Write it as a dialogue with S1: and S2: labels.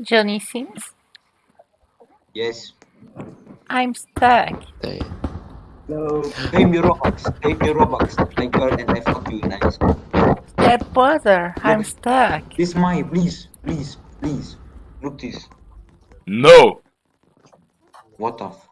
S1: Johnny Sins.
S2: Yes.
S1: I'm stuck.
S3: There.
S4: No.
S2: Pay me Robux. Pay me Robux. My girl and I fuck you nice.
S1: That brother, I'm stuck.
S2: This my please, please, please. Look this.
S5: No.
S2: What the f